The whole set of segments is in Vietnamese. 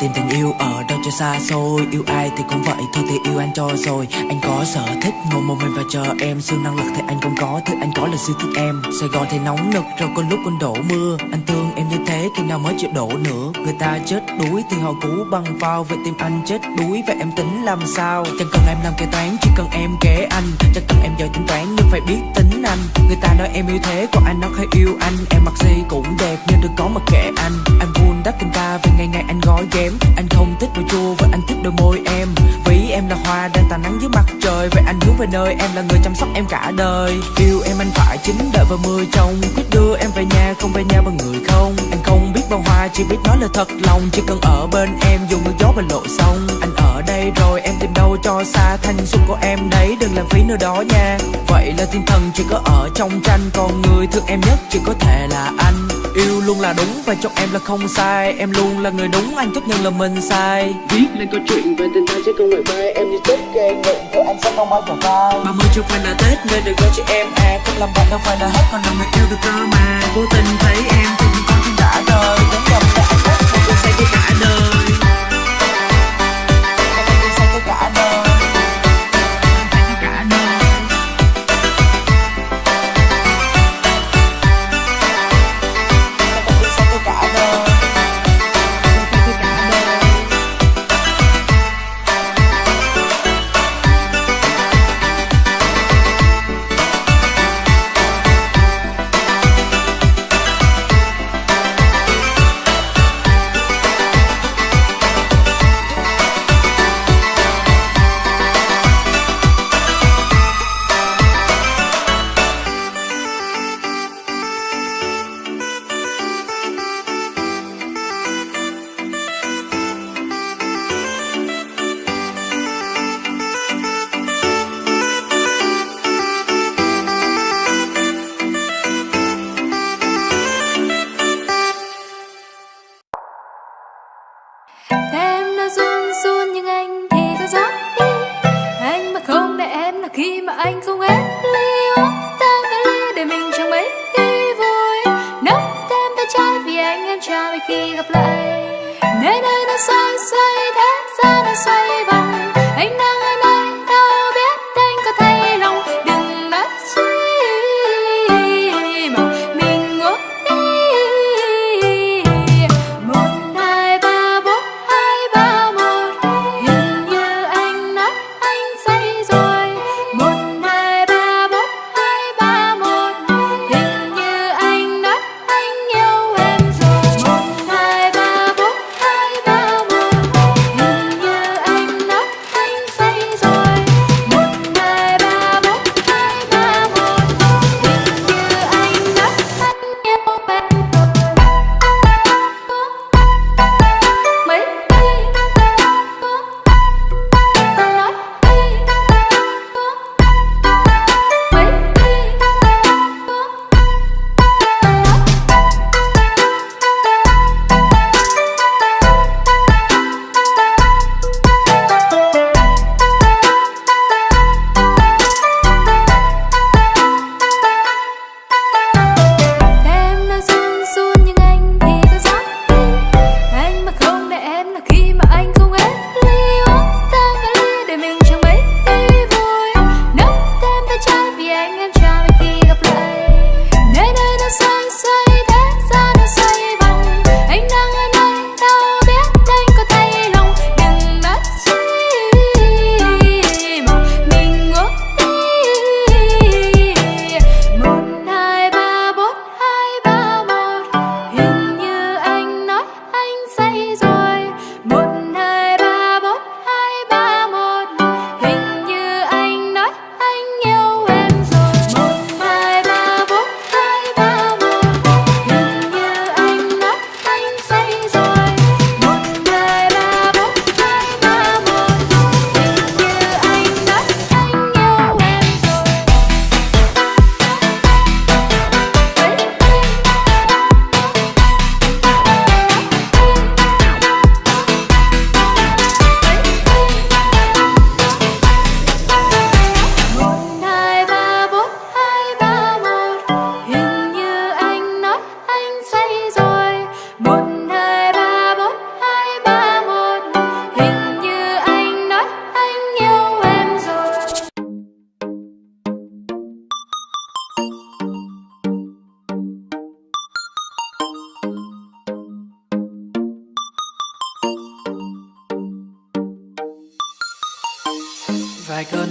Tìm tình yêu ở đâu cho xa xôi. Yêu ai thì cũng vậy, thôi thì yêu anh cho rồi. Anh có sở thích, ngồi một mình và chờ em. Siêu năng lực thì anh không có Thứ, anh có là siêu thích em. Sài Gòn thì nóng nực, rồi có lúc còn đổ mưa. Anh thương em như thế, khi nào mới chịu đổ nữa? Người ta chết đuối thì họ cú bằng phao. Vậy tim anh chết đuối và em tính làm sao? Chẳng cần em làm kế toán, chỉ cần em kế anh. Chẳng cần em giỏi tính toán, nhưng phải biết tính anh. Người ta nói em yêu thế, còn anh nó hay yêu anh. Em mặc gì cũng đẹp, nhưng đừng có mà kệ anh. Anh buồn đắp tình ta vì ngày ngày anh gói ghém. Anh không thích đồ chua và anh thích đôi môi em. Vì em là hoa đang tàn nắng dưới mặt trời. Vậy anh hướng về nơi em là người chăm sóc em cả đời. Yêu em anh phải chính đợi vào mưa trong Quyết đưa em về nhà, không về nhà bằng người không. Anh không biết bao hoa, chỉ biết nói là thật lòng. Chỉ cần ở bên em, dù mưa gió và lộ sông. Anh ở đây rồi em tìm đâu cho xa. Thanh xuân của em đấy, đừng làm phí nơi đó nha. Vậy là thiên thần chỉ có ở trong tranh. Còn người thương em nhất chỉ có thể là anh. Yêu luôn là đúng và trong em là không sai. Em luôn là người đúng anh chấp nhận là mình sai. Viết lên câu chuyện về tình ta chứ không phải vai Em như Tết gây nguyện của anh sẽ không bao giờ phai Ba mươi chưa phải là Tết nên đừng gọi chị em. À Không làm bạn đâu phải là hết còn là người yêu được cơ mà. Vô tình thấy em thì con tim đã đời. Đến gặp là anh hết một cuộc say cho cả đời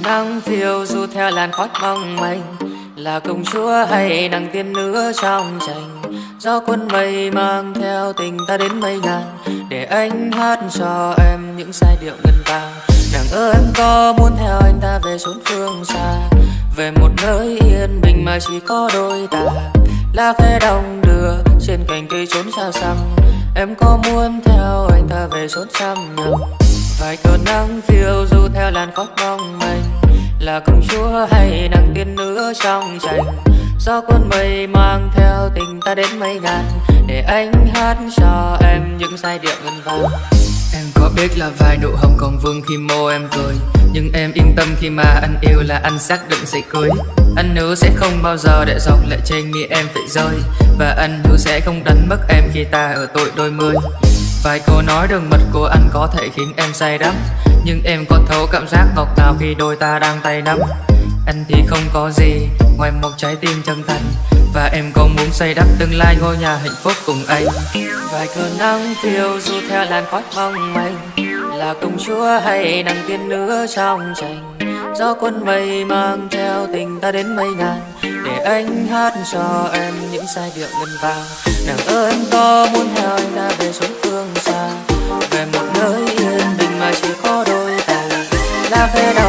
nắng phiêu du theo làn khói mong manh. Là công chúa hay nàng tiên nữ trong tranh do quân mây mang theo tình ta đến mây ngàn, để anh hát cho em những giai điệu ngân vang. Nàng ơi, em có muốn theo anh ta về chốn phương xa? Về một nơi yên bình mà chỉ có đôi ta. Lá khẽ đồng đưa trên cành cây trốn xa xăm. Em có muốn theo anh ta về chốn trăm nhầm vài cơn nắng phiêu du theo làn khói mong manh là công chúa hay nàng tiên nữ trong tranh do quân mây mang theo tình ta đến mấy ngàn, để anh hát cho em những giai điệu ngân vang. Em có biết là vài nụ hồng còn vương khi môi em cười, nhưng em yên tâm khi mà anh yêu là anh xác định sẽ cưới anh hứa sẽ không bao giờ để dòng lệ trên mi em phải rơi, và anh hứa sẽ không đánh mất em khi ta ở tuổi đôi mươi. Vài câu nói đường mật của anh có thể khiến em say đắm nhưng em có thấu cảm giác ngọt ngào khi đôi ta đang tay nắm. Anh thì không có gì ngoài một trái tim chân thành. Và em có muốn xây đắp tương lai ngôi nhà hạnh phúc cùng anh. Vài cơn nắng phiêu du theo làn khói mong manh. Là công chúa hay nàng tiên nữ trong tranh gió quân mây mang theo tình ta đến mây ngàn. Để anh hát cho em những giai điệu ngân vang. Nàng ơi em có muốn theo anh ta về xuống lá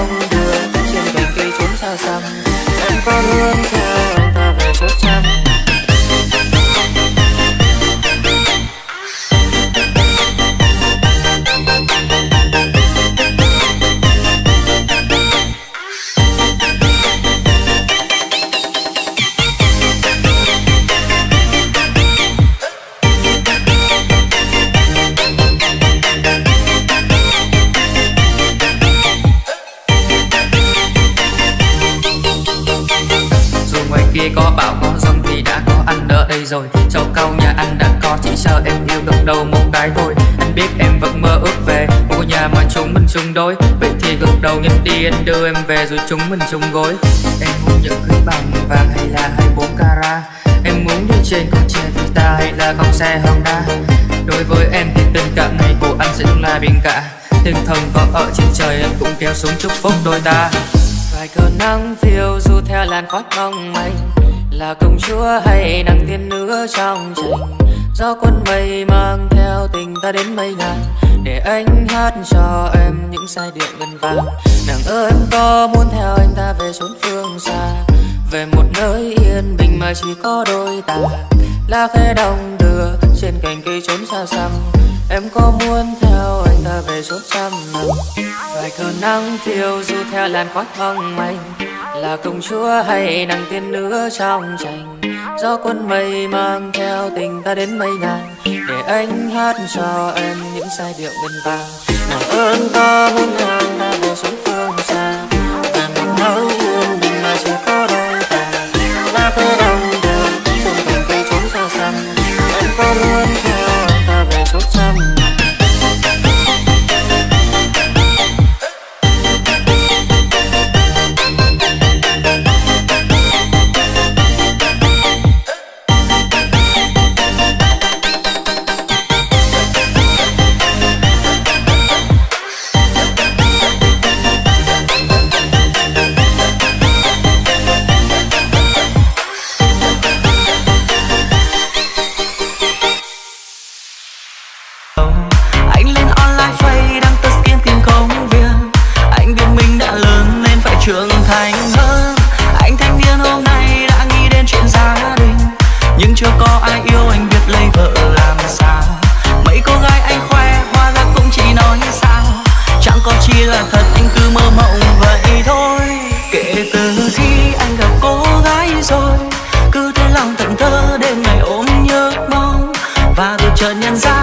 rồi. Châu cao nhà anh đã có chỉ sợ em yêu gật đầu một cái thôi Anh biết em vẫn mơ ước về một ngôi nhà mà chúng mình chung đôi. Vậy thì gật đầu nhanh đi, anh đưa em về rồi chúng mình chung gối. Em muốn những cưới bằng vàng hay là 24 carat? Em muốn đi trên con xe Vita hay là con xe Honda? Đối với em thì tình cảm này của anh sẽ luôn là biển cả. Thiên thần có ở trên trời em cũng kéo xuống chúc phúc đôi ta. Vài cơn nắng phiêu du theo làn khói mong manh là công chúa hay nàng tiên nữ trong tranh do quân mây mang theo tình ta đến mây ngàn để anh hát cho em những giai điệu ngân vang. Nàng ơi, em có muốn theo anh ta về chốn phương xa? Về một nơi yên bình mà chỉ có đôi ta. Lá khẽ đồng đưa trên cành cây trốn xa xăm. Em có muốn theo anh ta về chốn trăm năm? Vài cơn nắng phiêu du theo làn khói mong manh là công chúa hay nàng tiên nữ trong tranh do quân mây mang theo tình ta đến mây ngàn để anh hát cho em những giai điệu ngân vang mà ơn ta muốn hàng chẳng là thật, anh cứ mơ mộng vậy thôi. Kể từ khi anh gặp cô gái rồi, cứ thế lòng thẫn thơ đêm ngày ôm nhớ mong. Và rồi chợt nhận ra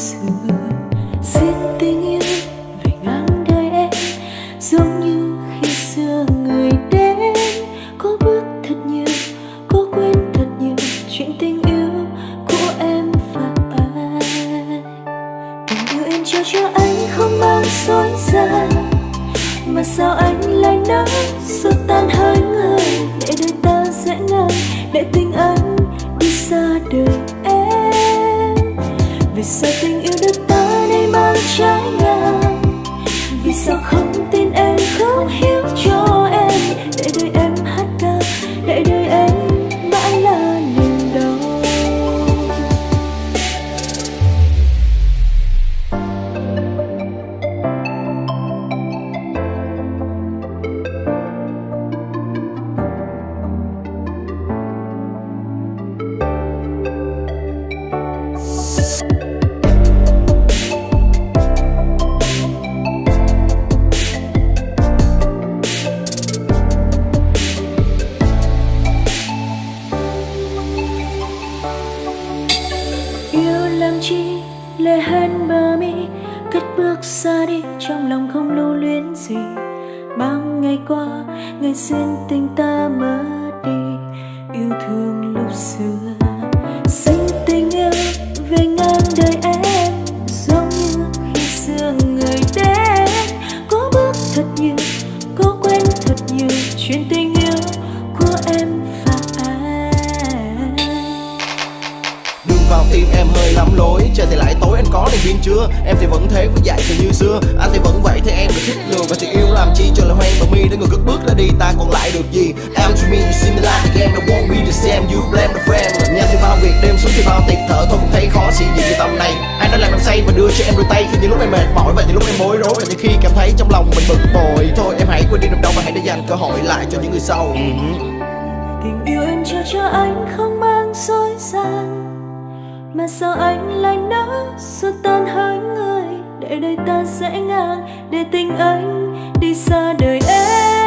to qua ngày xin tình ta mất đi yêu thương. Thì lại tối anh có đèn pin chưa? Em thì vẫn thế với dạy từ như xưa. Anh thì vẫn vậy thì em được thích lừa Và thì yêu làm chi cho lời hoang và mi. Để người cất bước ra đi, ta còn lại được gì? Em to me you see me like the game I won't be the same You blame the friend Nhà thì bao việc đêm xuống thì bao tiệc thở, Thôi cũng thấy khó xị gì như tầm này. Anh đã làm em say và đưa cho em đôi tay? Khi những lúc em mệt mỏi và những lúc em bối rối, Và những khi cảm thấy trong lòng mình bực bội. Thôi, em hãy quên đi niềm đâu và hãy để dành cơ hội lại cho những người sau. Tình yêu em trao cho anh không mang dối gian mà sao anh lại nỡ xua tan hai người? Để đời ta sẽ ngang, để tình anh đi xa đời em.